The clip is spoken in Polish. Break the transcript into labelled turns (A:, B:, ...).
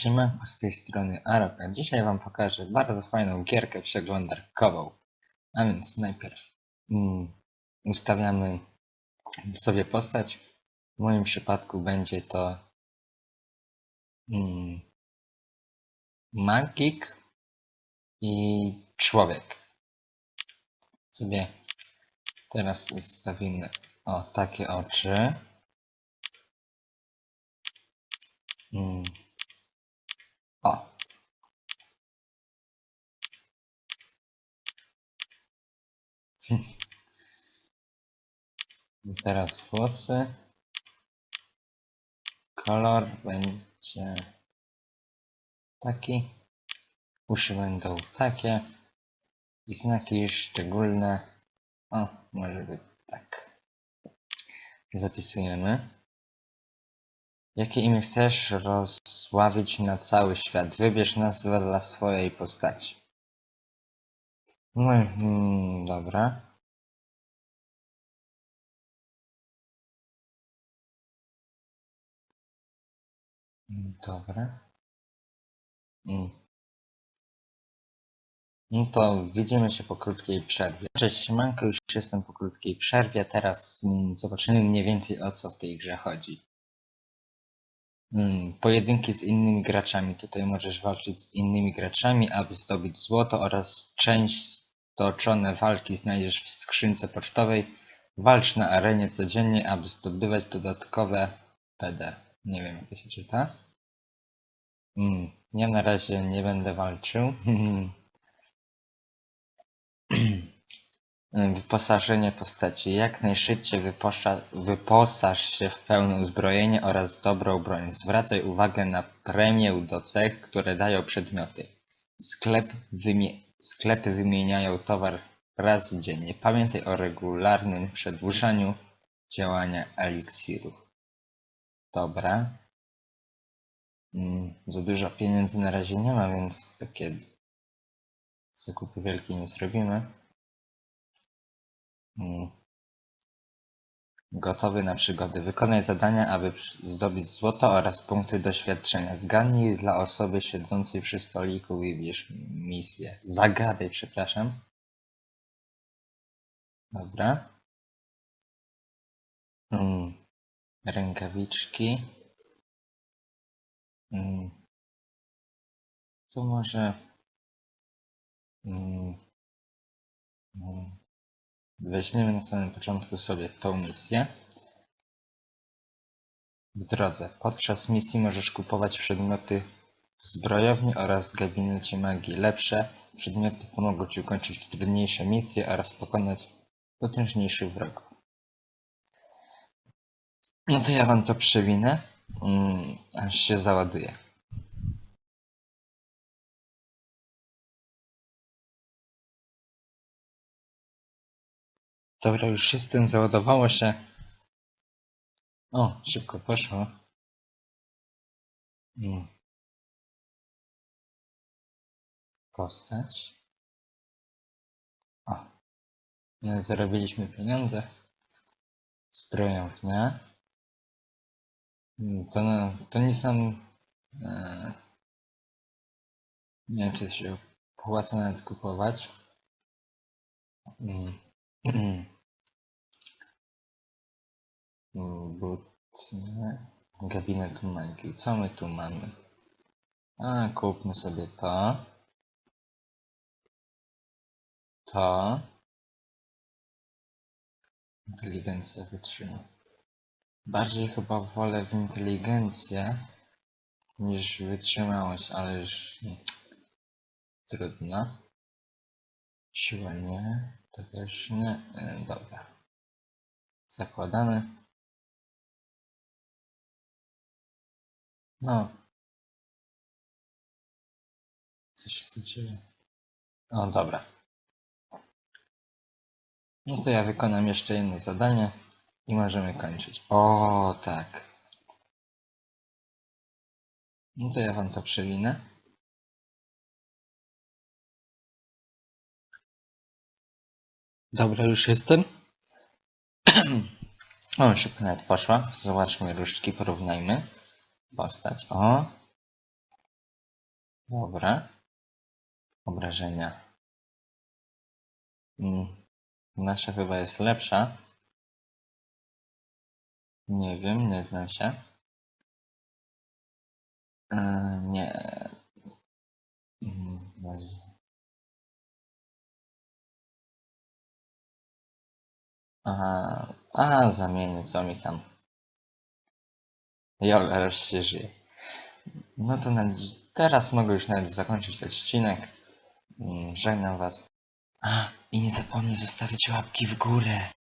A: Siemanko, z tej strony Arok, a dzisiaj wam pokażę bardzo fajną gierkę przeglądarkową. A więc najpierw mm, ustawiamy sobie postać. W moim przypadku będzie to mm, magik i człowiek. Sobie teraz ustawimy o takie oczy. Mm. O. Teraz włosy. Kolor będzie taki. Uszy będą takie. I znaki szczególne. O, może być tak. Zapisujemy. Jakie imię chcesz rozsławić na cały świat? Wybierz nazwę dla swojej postaci. No, mm, dobra. Dobra. Mm. No to widzimy się po krótkiej przerwie. Cześć, siemanko, już jestem po krótkiej przerwie. Teraz mm, zobaczymy mniej więcej o co w tej grze chodzi. Mm, pojedynki z innymi graczami. Tutaj możesz walczyć z innymi graczami, aby zdobyć złoto oraz część toczone walki znajdziesz w skrzynce pocztowej. Walcz na arenie codziennie, aby zdobywać dodatkowe PD. Nie wiem jak to się czyta. Mm, ja na razie nie będę walczył. Wyposażenie postaci. Jak najszybciej wyposza, wyposaż się w pełne uzbrojenie oraz dobrą broń. Zwracaj uwagę na premię do cech, które dają przedmioty. Sklep wymie sklepy wymieniają towar raz dziennie. Pamiętaj o regularnym przedłużaniu działania eliksirów. Dobra. Mm, za dużo pieniędzy na razie nie ma, więc takie zakupy wielkie nie zrobimy. Mm. Gotowy na przygody. Wykonaj zadania, aby zdobyć złoto oraz punkty doświadczenia. Zgadnij dla osoby siedzącej przy stoliku wybierz misję. Zagadaj, przepraszam. Dobra. Mm. Rękawiczki. Mm. Tu może... Mm. Weźmiemy na samym początku sobie tą misję. W drodze. Podczas misji możesz kupować przedmioty w zbrojowni oraz gabinecie magii. Lepsze przedmioty pomogą Ci ukończyć trudniejsze misje oraz pokonać potężniejszych wrogów. No to ja Wam to przewinę, mm, aż się załaduje. Dobra, już jestem, załadowało się. O, szybko poszło. Mm. Postać. O. Zarobiliśmy pieniądze. Zbrojownia. Mm, To, to nic nam... E, nie wiem, czy się opłaca nawet kupować. Mm. Butne. Gabinet magii. Co my tu mamy? A, kupmy sobie to. To. Inteligencja wytrzyma. Bardziej chyba wolę w inteligencję niż wytrzymałość, ale już nie. trudno. Siła nie, to też nie. E, dobra. Zakładamy. No. Coś się dzieje. O, dobra. No to ja wykonam jeszcze jedno zadanie i możemy kończyć. O, tak. No to ja wam to przewinę. Dobra, już jestem. o, szybko nawet poszła. Zobaczmy różdżki, porównajmy. Postać. O. Dobra. Obrażenia. Mm. Nasza chyba jest lepsza. Nie wiem, nie znam się. Eee, nie. Mm, Aha, a zamienię co mi tam. Jol, raz się żyje. No to teraz mogę już nawet zakończyć odcinek. Mm, Żegnam was. A, i nie zapomnij zostawić łapki w górę.